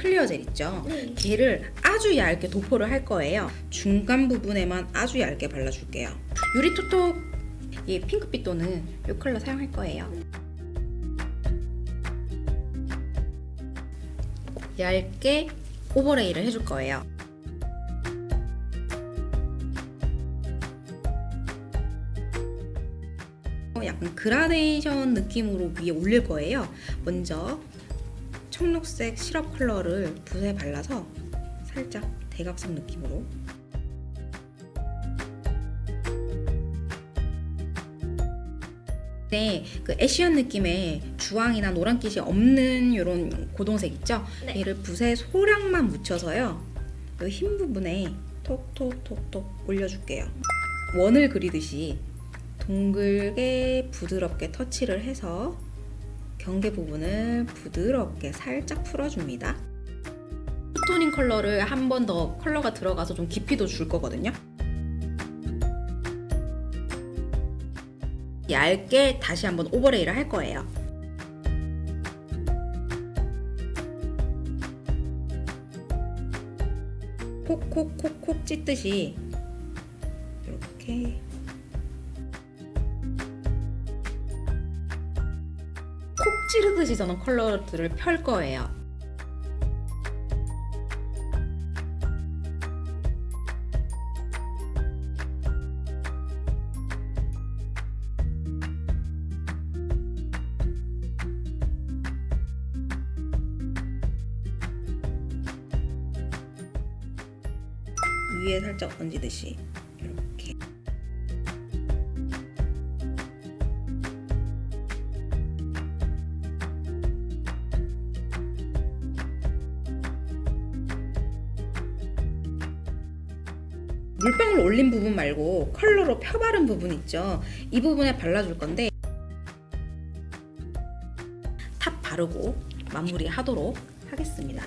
clear gel 있죠? 네. 걔를 아주 얇게 도포를 할 거예요. 중간 부분에만 아주 얇게 발라줄게요. 유리토톡 이 핑크빛 또는 이 컬러 사용할 거예요. 얇게 overlay를 해줄 거예요. 약간 그라데이션 느낌으로 위에 올릴 거예요. 먼저 청록색 시럽 컬러를 붓에 발라서 살짝 대각선 느낌으로 네, 그 애쉬한 느낌의 주황이나 노란빛이 없는 이런 고동색 있죠? 네. 얘를 붓에 소량만 묻혀서요. 이 흰 부분에 톡톡톡톡 올려줄게요. 원을 그리듯이 동글게 부드럽게 터치를 해서 경계 부분을 부드럽게 살짝 풀어줍니다. 토닝 컬러를 한 번 더 컬러가 들어가서 좀 깊이도 줄 거거든요. 얇게 다시 한번 오버레이를 할 거예요. 콕콕콕콕 찢듯이 이렇게 찌르듯이 저는 컬러들을 펼 거예요. 위에 살짝 얹이듯이 물방울 올린 부분 말고 컬러로 펴바른 부분 있죠. 이 부분에 발라줄 건데 top 바르고 마무리 하도록 하겠습니다